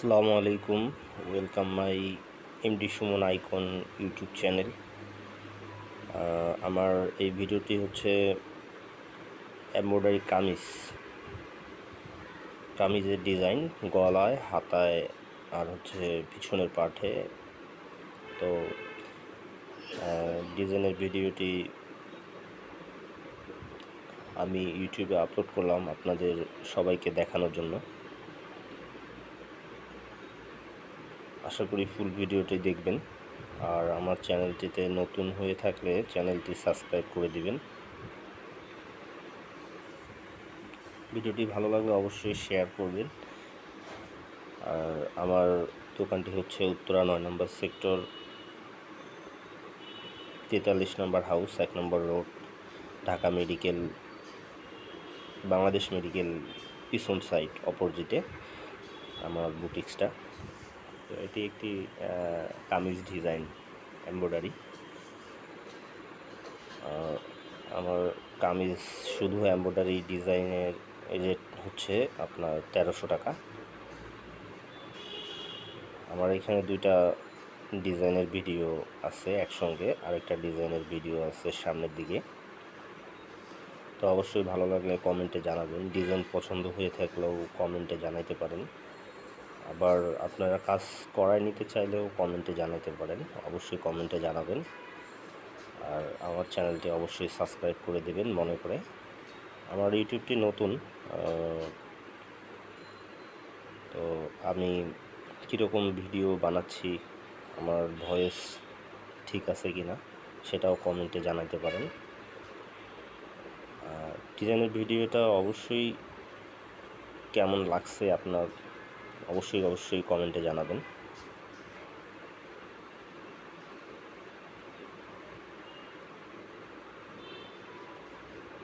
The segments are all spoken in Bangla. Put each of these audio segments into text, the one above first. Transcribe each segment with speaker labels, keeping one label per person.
Speaker 1: আসসালামু আলাইকুম। Welcome my MD Suman icon YouTube channel আমার এই ভিডিওটি হচ্ছে এমব্রয়ডারি কামিজ। কামিজের ডিজাইন গলায়, হাতায় আর হচ্ছে পিছনের পাঠে তো ডিজাইনের ভিডিওটি আমি ইউটিউবে আপলোড করলাম আপনাদের সবাইকে দেখানোর জন্য। আশা করি ফুল ভিডিওটি দেখবেন। আর আমার চ্যানেলটিতে নতুন হয়ে থাকলে চ্যানেলটি সাবস্ক্রাইব করে দিবেন। ভিডিওটি ভালো লাগলে অবশ্যই শেয়ার করবেন। আর আমার দোকানটি হচ্ছে উত্তরা নয় নম্বর সেক্টর তেতাল্লিশ নম্বর হাউস এক number road Dhaka medical Bangladesh medical পিছন সাইড অপোজিটে আমার বুটিক্সটা তো এটি একটি কামিজ ডিজাইন, এমব্রয়ডারি। আমার কামিজ শুধু এমব্রয়ডারি ডিজাইনের রেট হচ্ছে আপনার তেরোশো টাকা। আমার এখানে দুইটা ডিজাইনের ভিডিও আছে একসঙ্গে, আরেকটা ডিজাইনের ভিডিও আছে সামনের দিকে। তো অবশ্যই ভালো লাগলে কমেন্টে জানাবেন। ডিজাইন পছন্দ হয়ে থাকলেও কমেন্টে জানাইতে পারেন। আবার আপনারা কাজ করায় নিতে চাইলেও কমেন্টে জানাতে পারেন। অবশ্যই কমেন্টে জানাবেন। আর আমার চ্যানেলটি অবশ্যই সাবস্ক্রাইব করে দেবেন মনে করে। আমার ইউটিউবটি নতুন তো আমি কীরকম ভিডিও বানাচ্ছি, আমার ভয়েস ঠিক আছে কি না সেটাও কমেন্টে জানাতে পারেন। ডিজাইনের ভিডিওটা অবশ্যই কেমন লাগছে আপনার অবশ্যই অবশ্যই কমেন্টে জানাবেন।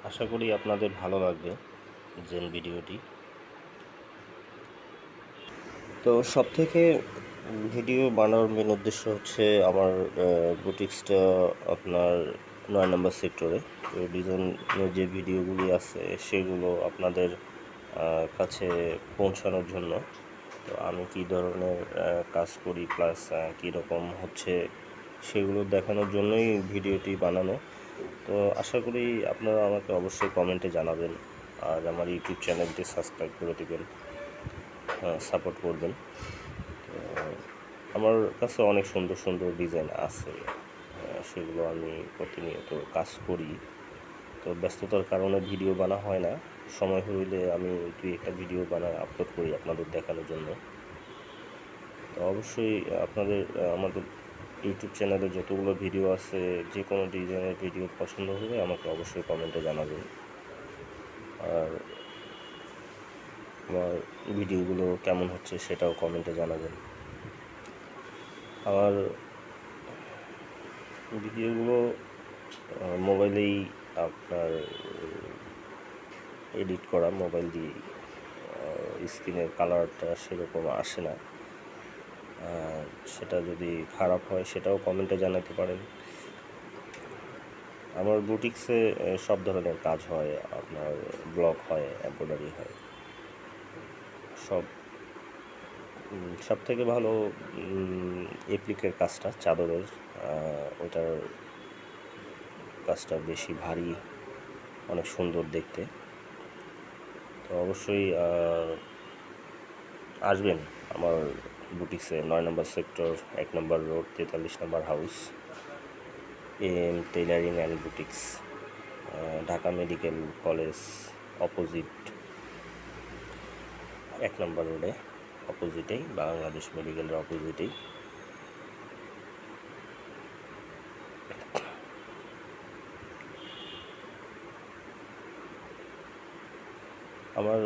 Speaker 1: আশা করি আপনাদের ভালো লাগবে জেন ভিডিওটি। তো সব থেকে ভিডিও বানানোর মেন উদ্দেশ্য হচ্ছে আমার বুটিক্সটা আপনার নয় নম্বর সেক্টরে তো ডিজাইনের যে ভিডিওগুলি আছে সেগুলো আপনাদের কাছে পৌঁছানোর জন্য। তো আমি কি ধরনের কাজ করি প্লাস কীরকম হচ্ছে সেগুলো দেখানোর জন্যই ভিডিওটি বানানো। তো আশা করি আপনারা আমাকে অবশ্যই কমেন্টে জানাবেন। আর আমার ইউটিউব চ্যানেলটি সাবস্ক্রাইব করে দেবেন। সাপোর্ট করবেন। তো আমার কাছে অনেক সুন্দর সুন্দর ডিজাইন আছে। সেগুলো আমি প্রতিনিয়ত কাজ করি। তো ব্যস্ততার কারণে ভিডিও বানা হয় না। সময় হইলে আমি দুই একটা ভিডিও বানায় আপলোড করি আপনাদের দেখানোর জন্য। তো অবশ্যই আপনাদের, আমাদের ইউটিউব চ্যানেলে যতগুলো ভিডিও আছে যে কোনো ডিজাইনের ভিডিও পছন্দ হলে আমাকে অবশ্যই কমেন্টে জানাবেন। আর আমার ভিডিওগুলো কেমন হচ্ছে সেটাও কমেন্টে জানাবেন। আমার ভিডিওগুলো মোবাইলেই আপনার এডিট করা মোবাইল দিয়ে স্ক্রিনের কালারটা সেরকম আসে না। সেটা যদি খারাপ হয় সেটাও কমেন্টে জানাতে পারেন। আমার বুটিক্সে সব ধরনের কাজ হয়, আপনার ব্লক হয়, এম্ব্রয়ডারি হয়। সব সব থেকে ভালো এপ্লিকের কাজটা চাদরের ওটার কাজটা বেশি ভারী, অনেক সুন্দর দেখতে। তো অবশ্যই আসবেন আমার বুটিক্সে, নয় নম্বর সেক্টর, এক নম্বর রোড, তেতাল্লিশ number house, M tailoring and boutiques Dhaka medical college opposite, এক নম্বর রোডে, অপোজিটেই, বাংলাদেশ মেডিকেলের অপোজিটেই। আমার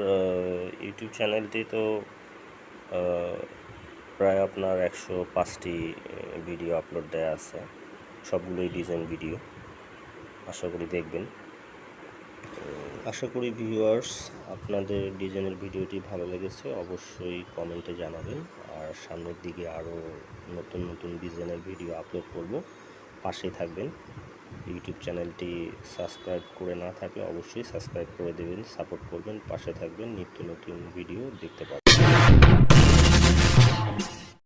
Speaker 1: ইউটিউব চ্যানেলটি তো প্রায় আপনার একশো পাঁচটি ভিডিও আপলোড দেওয়া আছে। সবগুলোই ডিজাইন ভিডিও আশা করি দেখবেন। আশা করি ভিউয়ার্স আপনাদের ডিজাইনের ভিডিওটি ভালো লেগেছে, অবশ্যই কমেন্টে জানাবেন। আর সামনের দিকে আরও নতুন নতুন ডিজাইনের ভিডিও আপলোড করব। পাশেই থাকবেন। ইউটিউব চ্যানেলটি সাবস্ক্রাইব করে না থাকলে অবশ্যই সাবস্ক্রাইব করে দেবেন সাপোর্ট করবেন, পাশে থাকবেন, নিত্য নতুন ভিডিও দেখতে পাবেন।